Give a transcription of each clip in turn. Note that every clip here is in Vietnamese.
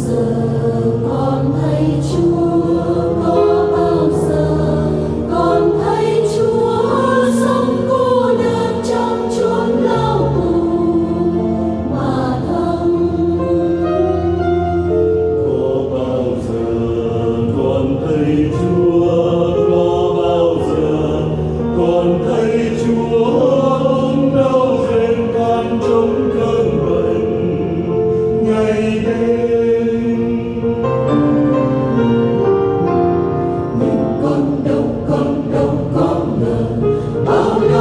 closer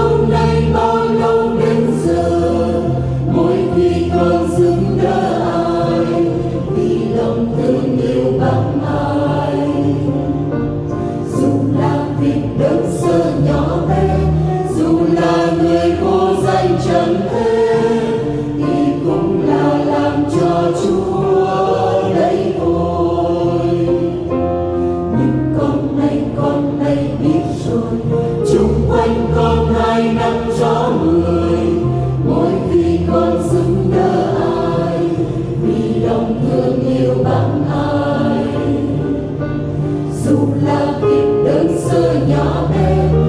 sống đánh bao là kiếp đơn sơ nhỏ bé